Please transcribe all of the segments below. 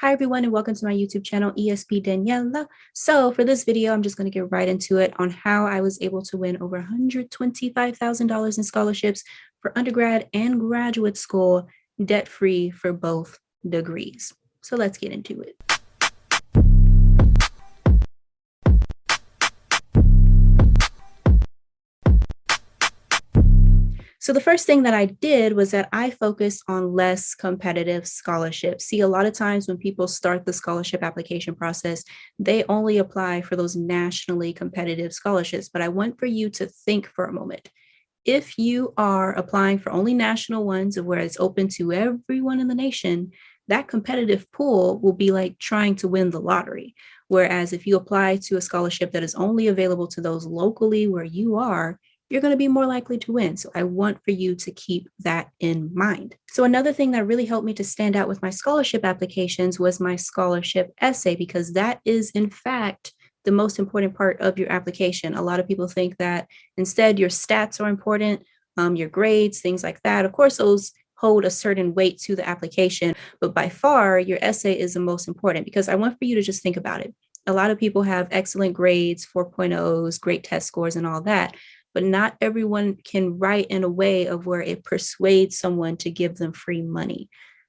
Hi everyone and welcome to my YouTube channel ESP Daniela. So for this video, I'm just going to get right into it on how I was able to win over $125,000 in scholarships for undergrad and graduate school debt-free for both degrees. So let's get into it. So the first thing that I did was that I focused on less competitive scholarships. See, a lot of times when people start the scholarship application process, they only apply for those nationally competitive scholarships. But I want for you to think for a moment. If you are applying for only national ones where it's open to everyone in the nation, that competitive pool will be like trying to win the lottery. Whereas if you apply to a scholarship that is only available to those locally where you are, you're going to be more likely to win. So I want for you to keep that in mind. So another thing that really helped me to stand out with my scholarship applications was my scholarship essay, because that is in fact the most important part of your application. A lot of people think that instead your stats are important, um, your grades, things like that. Of course, those hold a certain weight to the application, but by far your essay is the most important because I want for you to just think about it. A lot of people have excellent grades, 4.0s, great test scores and all that, but not everyone can write in a way of where it persuades someone to give them free money.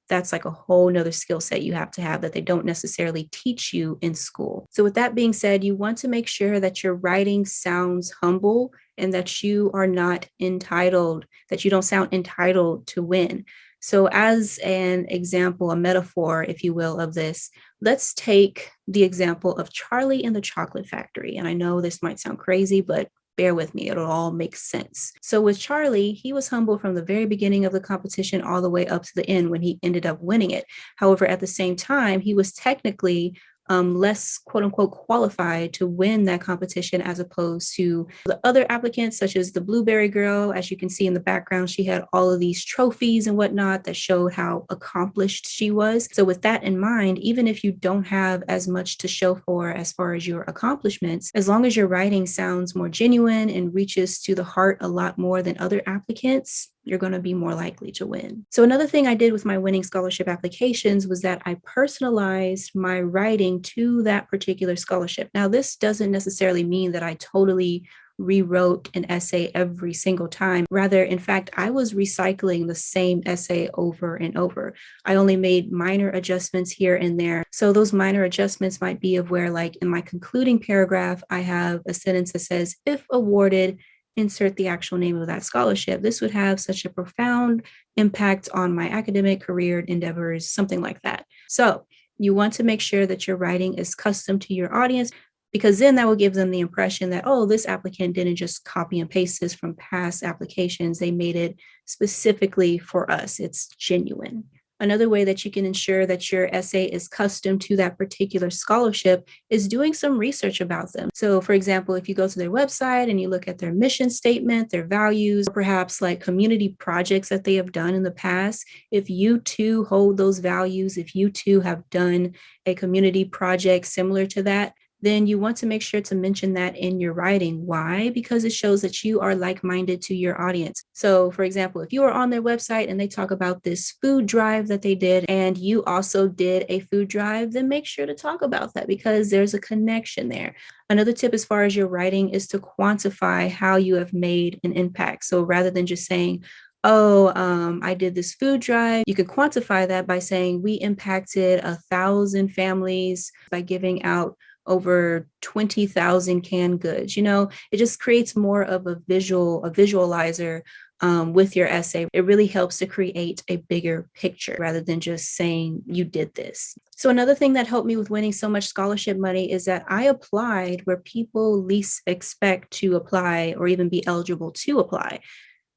That's like a whole nother skill set you have to have that they don't necessarily teach you in school. So with that being said, you want to make sure that your writing sounds humble and that you are not entitled, that you don't sound entitled to win. So as an example, a metaphor, if you will, of this, let's take the example of Charlie and the Chocolate Factory. And I know this might sound crazy, but bear with me, it'll all make sense. So with Charlie, he was humble from the very beginning of the competition all the way up to the end when he ended up winning it. However, at the same time, he was technically um, less quote unquote qualified to win that competition as opposed to the other applicants such as the blueberry girl. As you can see in the background she had all of these trophies and whatnot that showed how accomplished she was. So with that in mind even if you don't have as much to show for as far as your accomplishments as long as your writing sounds more genuine and reaches to the heart a lot more than other applicants you're going to be more likely to win. So another thing I did with my winning scholarship applications was that I personalized my writing to that particular scholarship. Now, this doesn't necessarily mean that I totally rewrote an essay every single time. Rather, in fact, I was recycling the same essay over and over. I only made minor adjustments here and there. So those minor adjustments might be of where like in my concluding paragraph, I have a sentence that says, if awarded, insert the actual name of that scholarship. This would have such a profound impact on my academic career endeavors, something like that. So you want to make sure that your writing is custom to your audience because then that will give them the impression that, oh, this applicant didn't just copy and paste this from past applications. They made it specifically for us. It's genuine. Another way that you can ensure that your essay is custom to that particular scholarship is doing some research about them. So for example, if you go to their website and you look at their mission statement, their values, perhaps like community projects that they have done in the past, if you too hold those values, if you too have done a community project similar to that, then you want to make sure to mention that in your writing. Why? Because it shows that you are like-minded to your audience. So for example, if you are on their website and they talk about this food drive that they did and you also did a food drive, then make sure to talk about that because there's a connection there. Another tip as far as your writing is to quantify how you have made an impact. So rather than just saying, oh, um, I did this food drive. You could quantify that by saying we impacted a thousand families by giving out over 20,000 canned goods. You know, it just creates more of a visual, a visualizer um, with your essay. It really helps to create a bigger picture rather than just saying you did this. So another thing that helped me with winning so much scholarship money is that I applied where people least expect to apply or even be eligible to apply.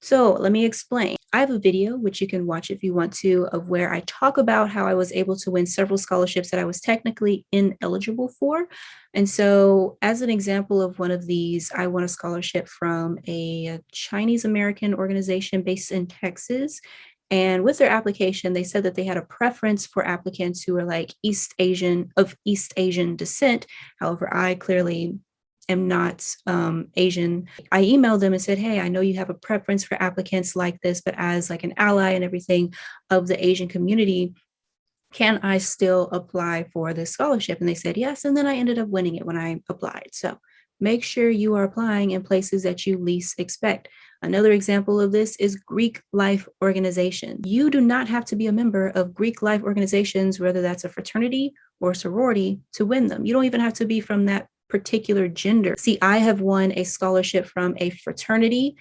So let me explain. I have a video, which you can watch if you want to, of where I talk about how I was able to win several scholarships that I was technically ineligible for. And so as an example of one of these, I won a scholarship from a Chinese American organization based in Texas. And with their application, they said that they had a preference for applicants who were like East Asian of East Asian descent. However, I clearly am not um, Asian. I emailed them and said, hey, I know you have a preference for applicants like this, but as like an ally and everything of the Asian community, can I still apply for this scholarship? And they said yes. And then I ended up winning it when I applied. So make sure you are applying in places that you least expect. Another example of this is Greek life organization. You do not have to be a member of Greek life organizations, whether that's a fraternity or sorority to win them. You don't even have to be from that particular gender. See, I have won a scholarship from a fraternity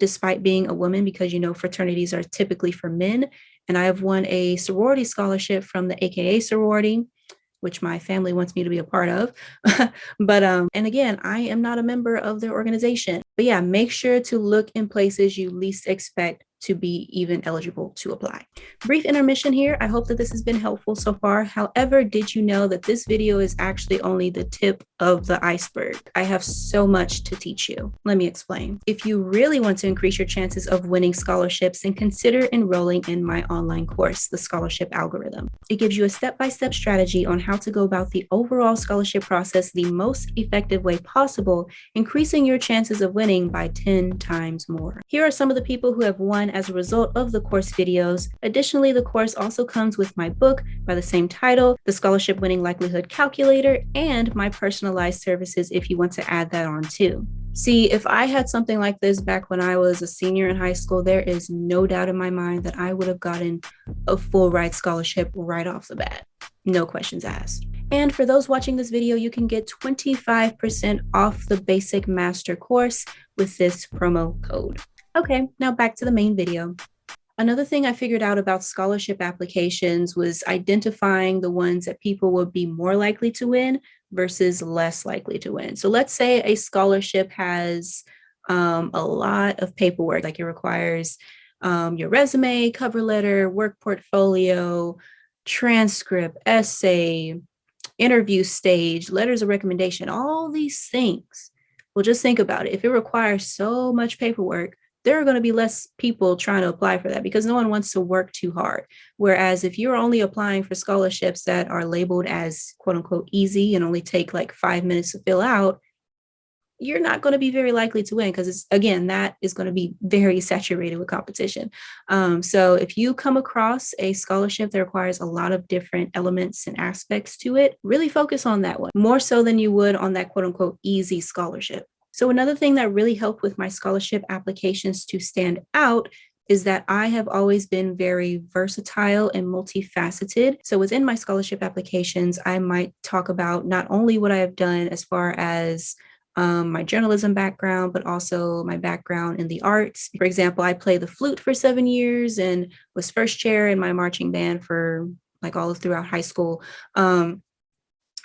despite being a woman because you know fraternities are typically for men and I have won a sorority scholarship from the AKA sorority, which my family wants me to be a part of. but, um, and again, I am not a member of their organization. But yeah, make sure to look in places you least expect to be even eligible to apply. Brief intermission here. I hope that this has been helpful so far. However, did you know that this video is actually only the tip of the iceberg? I have so much to teach you. Let me explain. If you really want to increase your chances of winning scholarships, then consider enrolling in my online course, The Scholarship Algorithm. It gives you a step-by-step -step strategy on how to go about the overall scholarship process the most effective way possible, increasing your chances of winning by 10 times more. Here are some of the people who have won as a result of the course videos. Additionally, the course also comes with my book by the same title, The Scholarship Winning Likelihood Calculator, and my personalized services if you want to add that on too. See, if I had something like this back when I was a senior in high school, there is no doubt in my mind that I would have gotten a full ride scholarship right off the bat. No questions asked. And for those watching this video, you can get 25% off the basic master course with this promo code. Okay, now back to the main video. Another thing I figured out about scholarship applications was identifying the ones that people would be more likely to win versus less likely to win. So let's say a scholarship has um, a lot of paperwork, like it requires um, your resume, cover letter, work portfolio, transcript, essay, interview stage, letters of recommendation, all these things. Well, just think about it. If it requires so much paperwork, there are going to be less people trying to apply for that because no one wants to work too hard. Whereas if you're only applying for scholarships that are labeled as quote unquote easy and only take like five minutes to fill out, you're not going to be very likely to win because it's again that is going to be very saturated with competition um, so if you come across a scholarship that requires a lot of different elements and aspects to it really focus on that one more so than you would on that quote unquote easy scholarship so another thing that really helped with my scholarship applications to stand out is that I have always been very versatile and multifaceted. So within my scholarship applications, I might talk about not only what I have done as far as um, my journalism background, but also my background in the arts. For example, I played the flute for seven years and was first chair in my marching band for like all throughout high school. Um,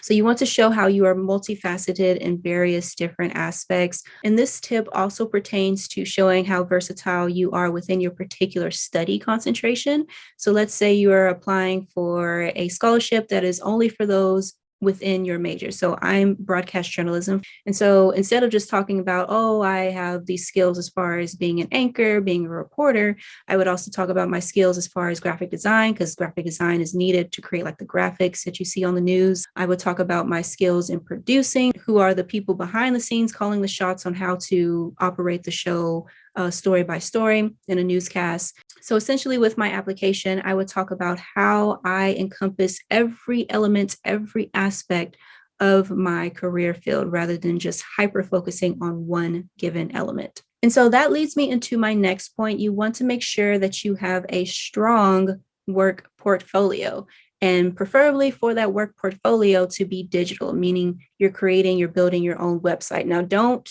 so you want to show how you are multifaceted in various different aspects. And this tip also pertains to showing how versatile you are within your particular study concentration. So let's say you are applying for a scholarship that is only for those within your major. So I'm broadcast journalism. And so instead of just talking about, oh, I have these skills as far as being an anchor, being a reporter, I would also talk about my skills as far as graphic design, because graphic design is needed to create like the graphics that you see on the news. I would talk about my skills in producing, who are the people behind the scenes calling the shots on how to operate the show uh, story by story in a newscast. So essentially with my application, I would talk about how I encompass every element, every aspect of my career field rather than just hyper focusing on one given element. And so that leads me into my next point. You want to make sure that you have a strong work portfolio and preferably for that work portfolio to be digital, meaning you're creating, you're building your own website. Now, don't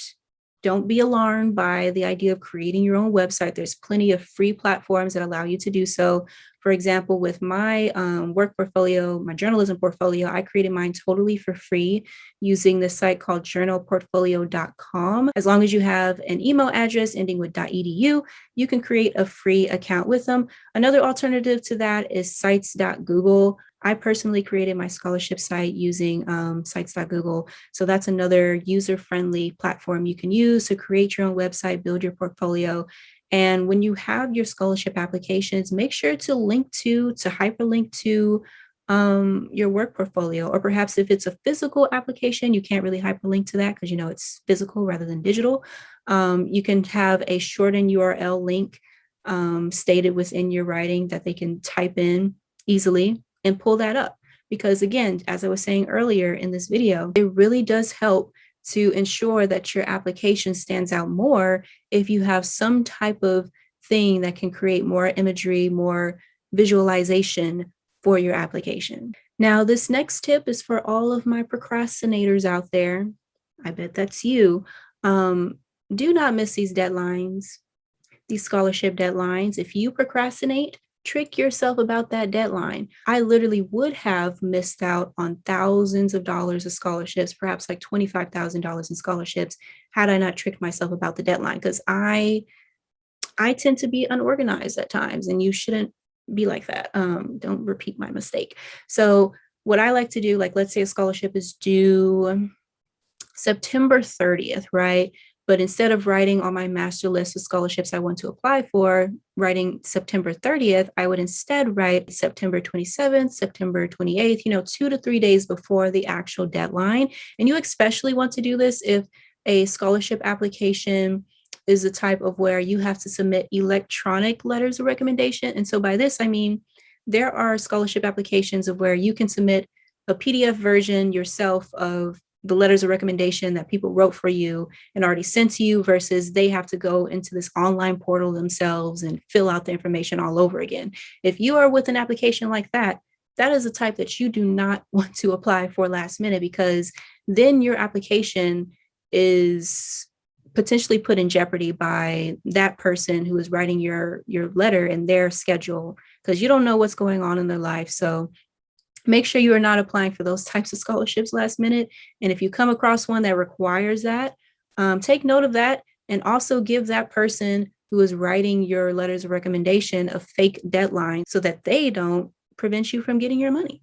don't be alarmed by the idea of creating your own website. There's plenty of free platforms that allow you to do so. For example, with my um, work portfolio, my journalism portfolio, I created mine totally for free using this site called journoportfolio.com. As long as you have an email address ending with .edu, you can create a free account with them. Another alternative to that is sites.google. I personally created my scholarship site using um, sites.google. So that's another user-friendly platform you can use to create your own website, build your portfolio. And when you have your scholarship applications, make sure to link to, to hyperlink to um, your work portfolio, or perhaps if it's a physical application, you can't really hyperlink to that because you know it's physical rather than digital. Um, you can have a shortened URL link um, stated within your writing that they can type in easily and pull that up. Because again, as I was saying earlier in this video, it really does help to ensure that your application stands out more if you have some type of thing that can create more imagery, more visualization for your application. Now, this next tip is for all of my procrastinators out there. I bet that's you. Um, do not miss these deadlines, these scholarship deadlines. If you procrastinate, trick yourself about that deadline. I literally would have missed out on thousands of dollars of scholarships, perhaps like $25,000 in scholarships, had I not tricked myself about the deadline. Because I, I tend to be unorganized at times, and you shouldn't be like that. Um, don't repeat my mistake. So what I like to do, like let's say a scholarship is due September 30th, right? But instead of writing on my master list of scholarships I want to apply for, writing September 30th, I would instead write September 27th, September 28th, you know, two to three days before the actual deadline. And you especially want to do this if a scholarship application is the type of where you have to submit electronic letters of recommendation. And so by this, I mean, there are scholarship applications of where you can submit a PDF version yourself of the letters of recommendation that people wrote for you and already sent to you versus they have to go into this online portal themselves and fill out the information all over again. If you are with an application like that, that is a type that you do not want to apply for last minute because then your application is potentially put in jeopardy by that person who is writing your your letter and their schedule because you don't know what's going on in their life so make sure you are not applying for those types of scholarships last minute. And if you come across one that requires that, um, take note of that and also give that person who is writing your letters of recommendation a fake deadline so that they don't prevent you from getting your money.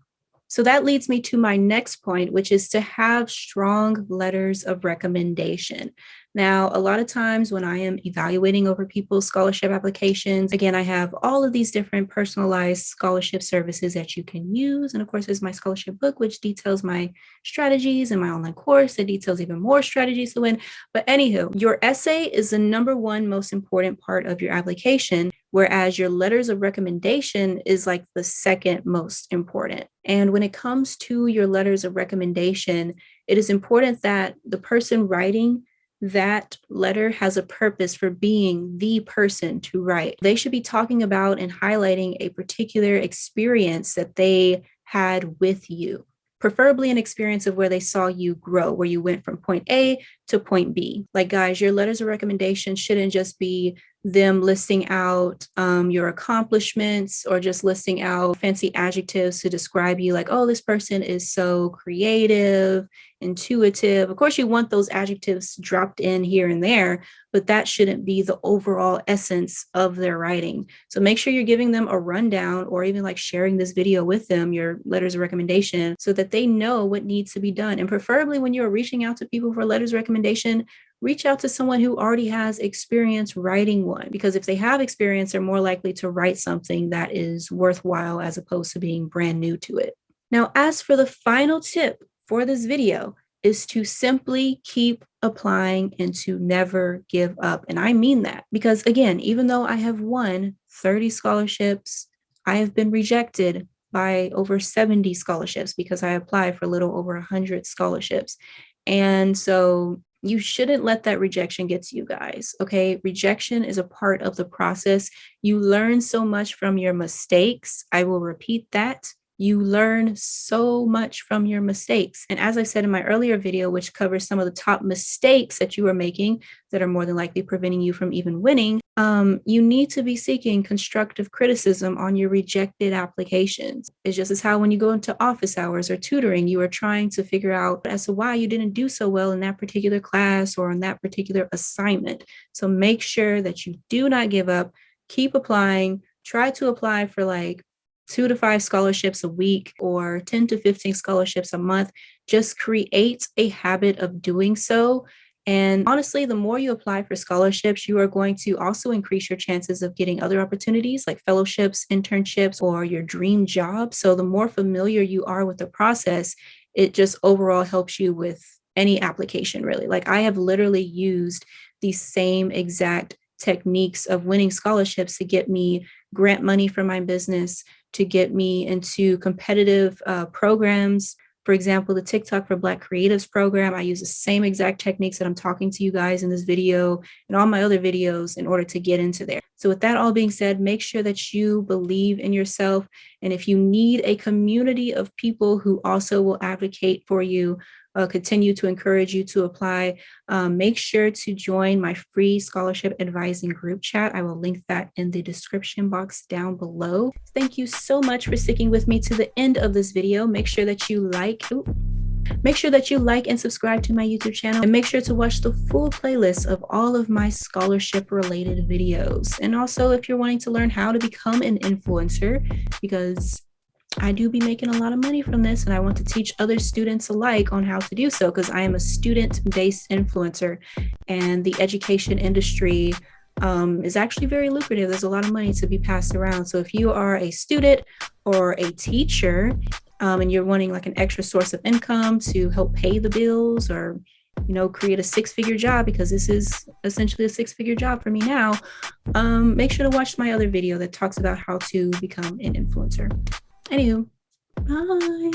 So that leads me to my next point, which is to have strong letters of recommendation. Now, a lot of times when I am evaluating over people's scholarship applications, again, I have all of these different personalized scholarship services that you can use. And of course, there's my scholarship book, which details my strategies and my online course that details even more strategies to win. But anywho, your essay is the number one most important part of your application whereas your letters of recommendation is like the second most important. And when it comes to your letters of recommendation, it is important that the person writing that letter has a purpose for being the person to write. They should be talking about and highlighting a particular experience that they had with you, preferably an experience of where they saw you grow, where you went from point A to point B. Like, guys, your letters of recommendation shouldn't just be them listing out um, your accomplishments or just listing out fancy adjectives to describe you like, oh, this person is so creative, intuitive. Of course, you want those adjectives dropped in here and there, but that shouldn't be the overall essence of their writing. So make sure you're giving them a rundown or even like sharing this video with them, your letters of recommendation, so that they know what needs to be done. And preferably when you're reaching out to people for letters of recommendation, reach out to someone who already has experience writing one, because if they have experience, they're more likely to write something that is worthwhile as opposed to being brand new to it. Now, as for the final tip for this video is to simply keep applying and to never give up. And I mean that because again, even though I have won 30 scholarships, I have been rejected by over 70 scholarships because I applied for a little over 100 scholarships. And so you shouldn't let that rejection get to you guys. Okay. Rejection is a part of the process. You learn so much from your mistakes. I will repeat that. You learn so much from your mistakes. And as I said in my earlier video, which covers some of the top mistakes that you are making that are more than likely preventing you from even winning, um, you need to be seeking constructive criticism on your rejected applications. It's just as how when you go into office hours or tutoring, you are trying to figure out as to why you didn't do so well in that particular class or on that particular assignment. So make sure that you do not give up, keep applying, try to apply for like two to five scholarships a week or 10 to 15 scholarships a month. Just create a habit of doing so. And honestly, the more you apply for scholarships, you are going to also increase your chances of getting other opportunities like fellowships, internships, or your dream job. So the more familiar you are with the process, it just overall helps you with any application, really. Like I have literally used the same exact techniques of winning scholarships to get me grant money for my business, to get me into competitive uh, programs for example, the TikTok for Black Creatives program, I use the same exact techniques that I'm talking to you guys in this video and all my other videos in order to get into there. So with that all being said, make sure that you believe in yourself. And if you need a community of people who also will advocate for you, uh, continue to encourage you to apply, um, make sure to join my free scholarship advising group chat. I will link that in the description box down below. Thank you so much for sticking with me to the end of this video. Make sure that you like, ooh, Make sure that you like and subscribe to my YouTube channel and make sure to watch the full playlist of all of my scholarship related videos. And also if you're wanting to learn how to become an influencer, because I do be making a lot of money from this and I want to teach other students alike on how to do so because I am a student-based influencer and the education industry um, is actually very lucrative. There's a lot of money to be passed around. So if you are a student or a teacher um, and you're wanting like an extra source of income to help pay the bills or you know, create a six-figure job because this is essentially a six-figure job for me now, um, make sure to watch my other video that talks about how to become an influencer. Anywho, bye.